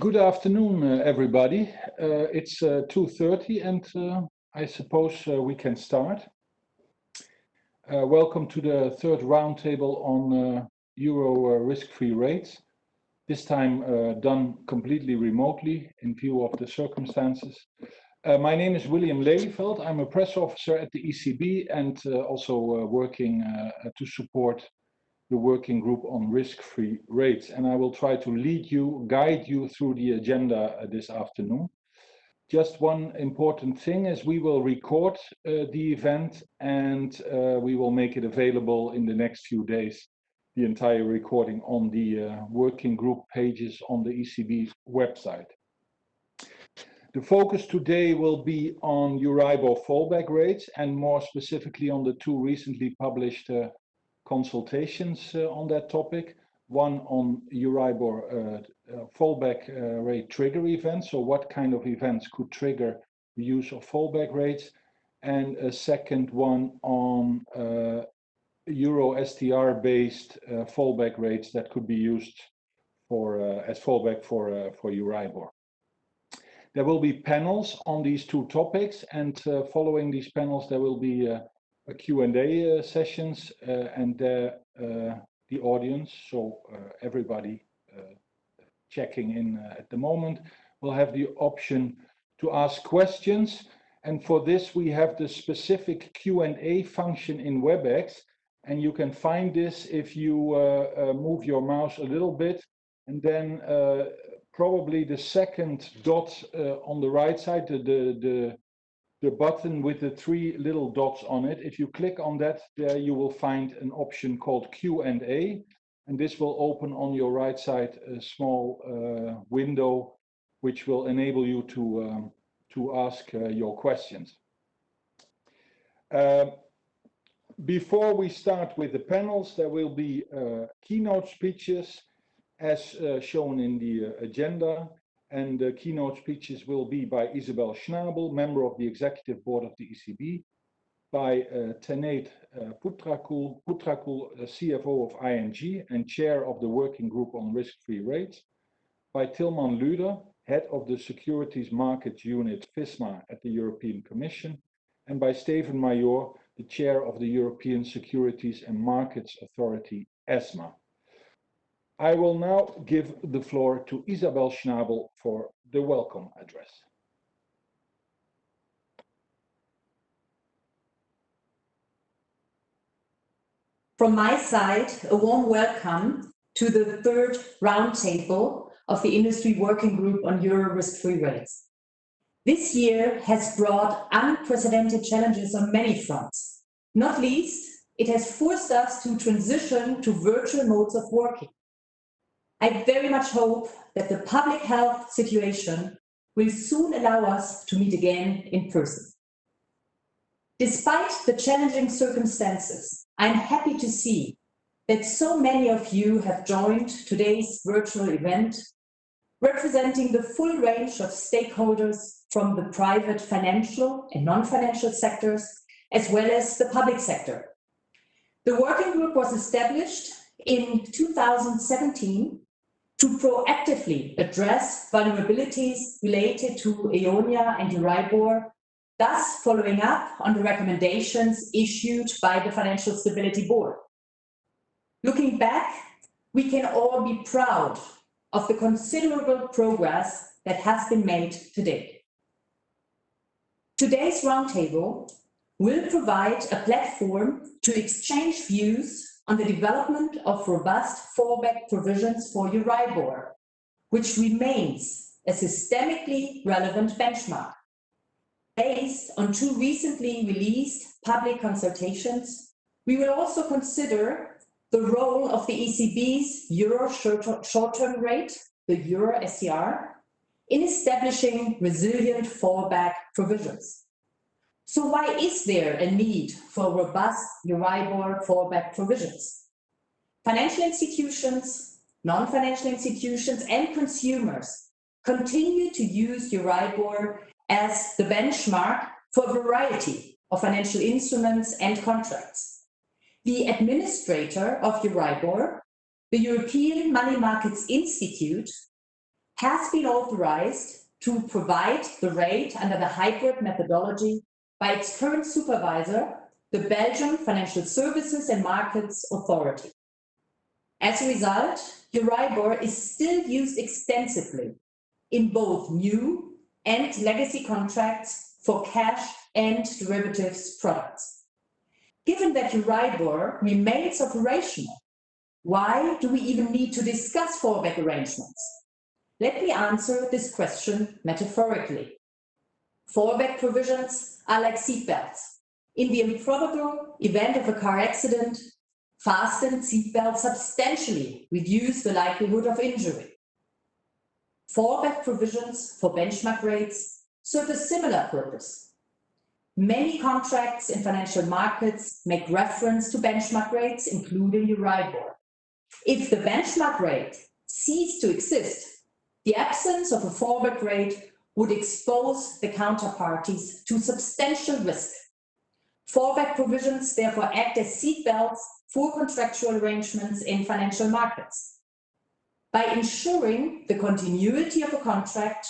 Good afternoon, uh, everybody. Uh, it's uh, 2.30 and uh, I suppose uh, we can start. Uh, welcome to the third roundtable on Euro risk-free rates. This time done completely remotely in view of the circumstances. my name is William Lelieveldt. I'm a press officer at the ECB and also working to support the working group on risk-free rates. And I will try to lead you, guide you through the agenda uh, this afternoon. Just one important thing is we will record uh, the event and uh, we will make it available in the next few days, the entire recording on the uh, working group pages on the ECB website. The focus today will be on Euribor fallback rates and more specifically on the two recently published uh, consultations uh, on that topic. One on Euribor uh, uh, fallback uh, rate trigger events. So what kind of events could trigger the use of fallback rates? And a second one on uh, Euro STR based uh, fallback rates that could be used for as fallback for for Euribor. There will be panels on these two topics, and following these panels, there will be Q&A uh, sessions uh, and uh, the audience, so everybody checking in at the moment, will have the option to ask questions. And for this, we have the specific Q&A function in WebEx. And you can find this if you uh, uh, move your mouse a little bit. And then uh, probably the second dot on the right side, the, the, button with the three little dots on it. If you click on that, there you will find an option called Q&A. And this will open on your right side a small uh, window, which will enable you to, um, to ask uh, your questions. Uh, before we start with the panels, there will be uh, keynote speeches as uh, shown in the uh, agenda and the keynote speeches will be by Isabel Schnabel, member of the executive board of the ECB, by uh, Tanate uh, Phutrakul, Phutrakul uh, CFO of ING and chair of the working group on risk-free rates, by Tilman Lueder, head of the securities markets unit FISMA at the European Commission, and by Steven Maijoor, the chair of the European Securities and Markets Authority, ESMA. I will now give the floor to Isabel Schnabel for the welcome address. From my side, a warm welcome to the third roundtable of the Industry Working Group on Euro risk-free rates. This year has brought unprecedented challenges on many fronts. Not least, it has forced us to transition to virtual modes of working. I very much hope that the public health situation will soon allow us to meet again in person. Despite the challenging circumstances, I'm happy to see that so many of you have joined today's virtual event, representing the full range of stakeholders from the private financial and non-financial sectors, as well as the public sector. The working group was established in 2017 to proactively address vulnerabilities related to EONIA and Euribor, thus following up on the recommendations issued by the Financial Stability Board. Looking back, we can all be proud of the considerable progress that has been made to date. Today's roundtable will provide a platform to exchange views on the development of robust fallback provisions for Euribor, which remains a systemically relevant benchmark. Based on two recently released public consultations, we will also consider the role of the ECB's Euro short-term rate, the Euro STR, in establishing resilient fallback provisions. So why is there a need for robust Euribor fallback provisions? Financial institutions, non-financial institutions and consumers continue to use Euribor as the benchmark for a variety of financial instruments and contracts. The administrator of Euribor, the European Money Markets Institute, has been authorized to provide the rate under the hybrid methodology by its current supervisor, the Belgian Financial Services and Markets Authority. As a result, Euribor is still used extensively in both new and legacy contracts for cash and derivatives products. Given that Euribor remains operational, why do we even need to discuss fallback arrangements? Let me answer this question metaphorically. Fallback provisions are like seatbelts. In the improbable event of a car accident, fastened seatbelts substantially reduce the likelihood of injury. Fallback provisions for benchmark rates serve a similar purpose. Many contracts in financial markets make reference to benchmark rates, including Euribor. If the benchmark rate ceased to exist, the absence of a fallback rate would expose the counterparties to substantial risk. Fallback provisions therefore act as seatbelts for contractual arrangements in financial markets. By ensuring the continuity of a contract,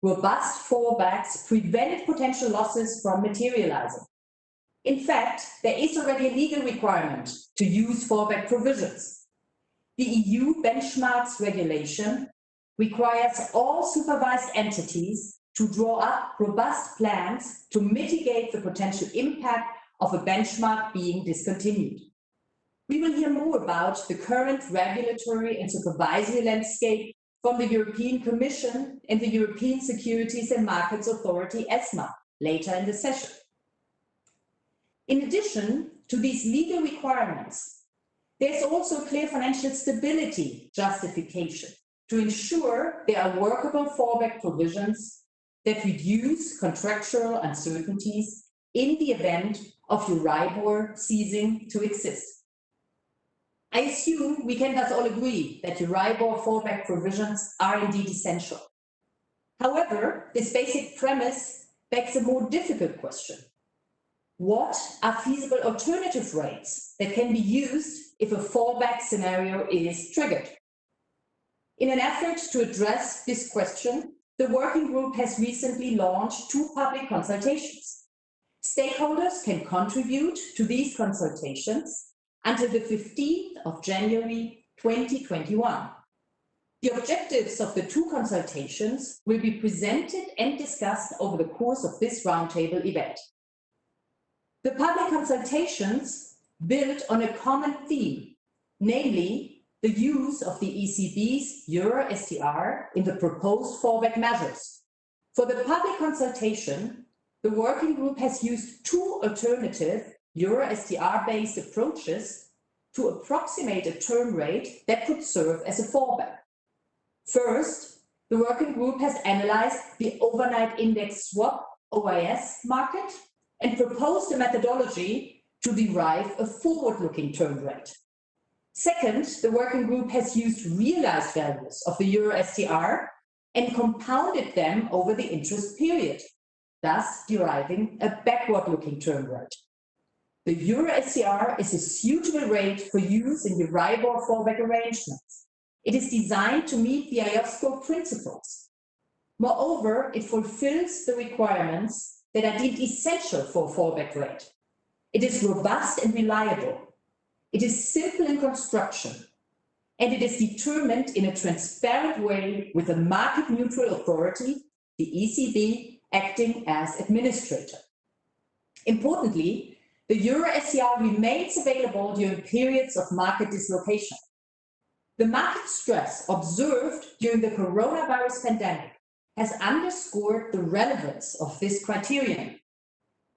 robust fallbacks prevent potential losses from materializing. In fact, there is already a legal requirement to use fallback provisions. The EU benchmarks regulation requires all supervised entities to draw up robust plans to mitigate the potential impact of a benchmark being discontinued. We will hear more about the current regulatory and supervisory landscape from the European Commission and the European Securities and Markets Authority, ESMA, later in the session. In addition to these legal requirements, there's also clear financial stability justification to ensure there are workable fallback provisions that reduce contractual uncertainties in the event of Euribor ceasing to exist. I assume we can thus all agree that Euribor fallback provisions are indeed essential. However, this basic premise begs a more difficult question. What are feasible alternative rates that can be used if a fallback scenario is triggered? In an effort to address this question, the working group has recently launched two public consultations. Stakeholders can contribute to these consultations until the 15th of January 2021. The objectives of the two consultations will be presented and discussed over the course of this roundtable event. The public consultations build on a common theme, namely the use of the ECB's Euro STR in the proposed fallback measures. For the public consultation, the working group has used two alternative Euro STR-based approaches to approximate a term rate that could serve as a fallback. First, the working group has analyzed the overnight index swap OIS market and proposed a methodology to derive a forward-looking term rate. Second, the working group has used realized values of the Euro STR and compounded them over the interest period, thus deriving a backward-looking term rate. The Euro STR is a suitable rate for use in Euribor fallback arrangements. It is designed to meet the IOSCO principles. Moreover, it fulfills the requirements that are deemed essential for a fallback rate. It is robust and reliable. It is simple in construction. And it is determined in a transparent way with a market-neutral authority, the ECB, acting as administrator. Importantly, the Euro STR remains available during periods of market dislocation. The market stress observed during the coronavirus pandemic has underscored the relevance of this criterion.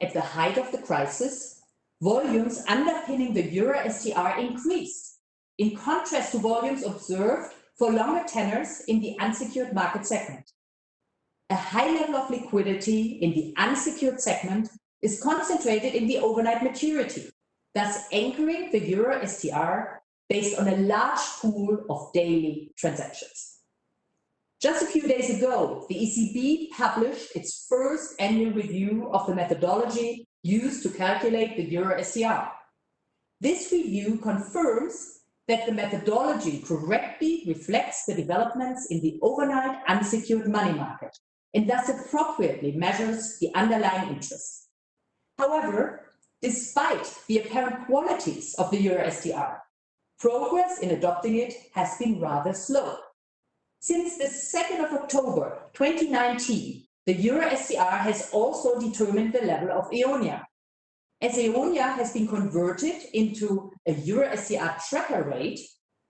At the height of the crisis, volumes underpinning the Euro STR increased, in contrast to volumes observed for longer tenors in the unsecured market segment. A high level of liquidity in the unsecured segment is concentrated in the overnight maturity, thus anchoring the Euro STR based on a large pool of daily transactions. Just a few days ago, the ECB published its first annual review of the methodology used to calculate the Euro STR. This review confirms that the methodology correctly reflects the developments in the overnight unsecured money market and thus appropriately measures the underlying interest. However, despite the apparent qualities of the Euro STR, progress in adopting it has been rather slow. Since the 2nd of October 2019, the Euro STR has also determined the level of Eonia. As Eonia has been converted into a Euro STR tracker rate,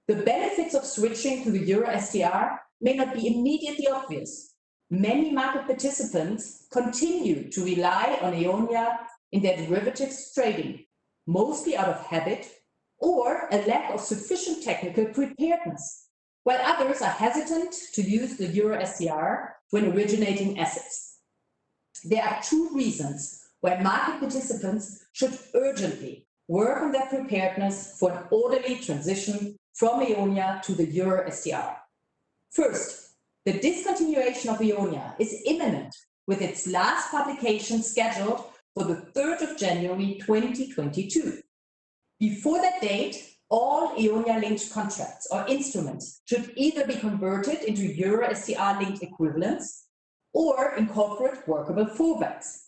the benefits of switching to the Euro STR may not be immediately obvious. Many market participants continue to rely on Eonia in their derivatives trading, mostly out of habit or a lack of sufficient technical preparedness, while others are hesitant to use the Euro STR when originating assets. There are two reasons why market participants should urgently work on their preparedness for an orderly transition from Eonia to the Euro STR. First, the discontinuation of Eonia is imminent with its last publication scheduled for the 3rd of January 2022. Before that date, all Eonia-linked contracts or instruments should either be converted into Euro STR-linked equivalents or incorporate workable fallbacks.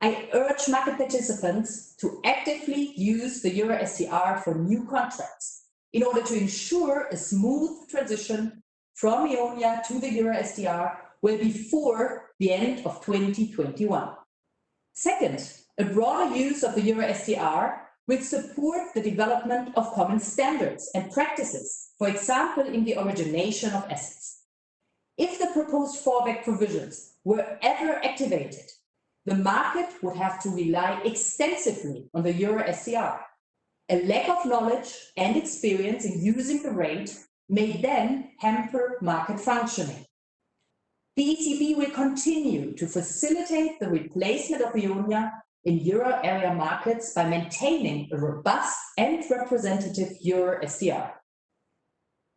I urge market participants to actively use the Euro STR for new contracts in order to ensure a smooth transition from Eonia to the Euro STR well before the end of 2021. Second, a broader use of the Euro STR will support the development of common standards and practices, for example, in the origination of assets. If the proposed fallback provisions were ever activated, the market would have to rely extensively on the Euro STR. A lack of knowledge and experience in using the rate may then hamper market functioning. The ECB will continue to facilitate the replacement of Eonia in euro area markets by maintaining a robust and representative euro STR.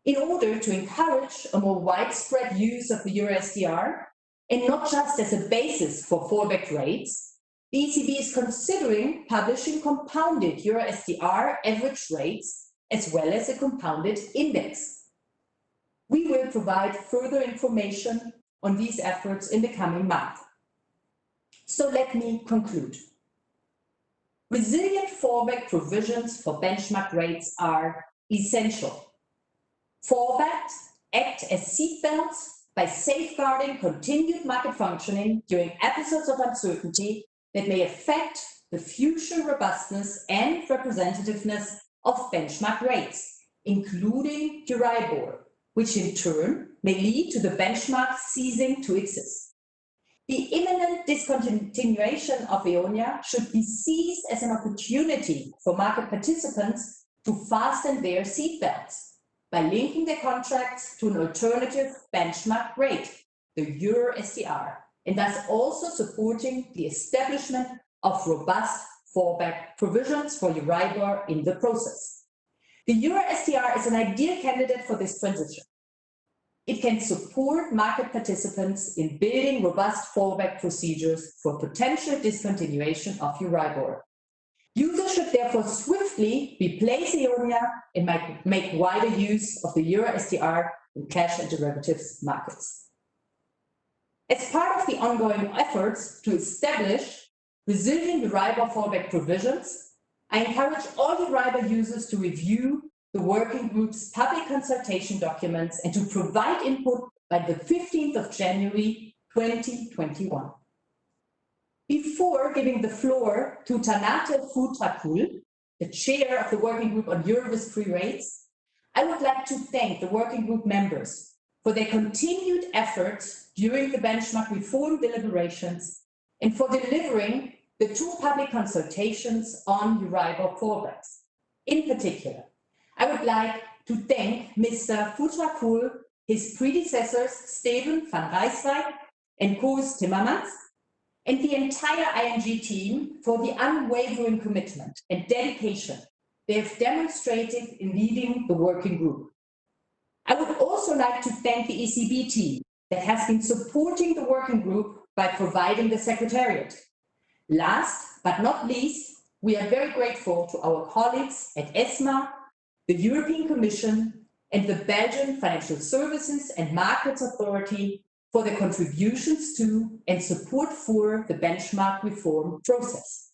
In order to encourage a more widespread use of the euro STR, and not just as a basis for fallback rates, the ECB is considering publishing compounded euro STR average rates as well as a compounded index. We will provide further information on these efforts in the coming month. So let me conclude. Resilient fallback provisions for benchmark rates are essential. Fallbacks act as seatbelts by safeguarding continued market functioning during episodes of uncertainty that may affect the future robustness and representativeness of benchmark rates, including Euribor, which in turn may lead to the benchmark ceasing to exist. The imminent discontinuation of Eonia should be seized as an opportunity for market participants to fasten their seatbelts by linking their contracts to an alternative benchmark rate, the Euro STR, and thus also supporting the establishment of robust fallback provisions for Euribor in the process. The Euro STR is an ideal candidate for this transition. It can support market participants in building robust fallback procedures for potential discontinuation of Euribor. Users should therefore swiftly replace Eonia and make wider use of the Euro STR in cash and derivatives markets. As part of the ongoing efforts to establish resilient Euribor fallback provisions, I encourage all Euribor users to review the working group's public consultation documents and to provide input by the 15th of January 2021. Before giving the floor to Tanate Phutrakul, the chair of the working group on Euro-risk-free rates, I would like to thank the working group members for their continued efforts during the benchmark reform deliberations and for delivering the two public consultations on Euribor fallbacks. In particular, I would like to thank Mr. Phutrakul, his predecessors, Steven van Rijswijk and Koos Timmermans, and the entire ING team for the unwavering commitment and dedication they have demonstrated in leading the working group. I would also like to thank the ECB team that has been supporting the working group by providing the secretariat. Last but not least, we are very grateful to our colleagues at ESMA the European Commission, and the Belgian Financial Services and Markets Authority for their contributions to and support for the benchmark reform process.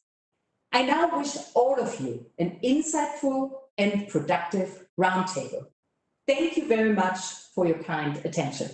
I now wish all of you an insightful and productive roundtable. Thank you very much for your kind attention.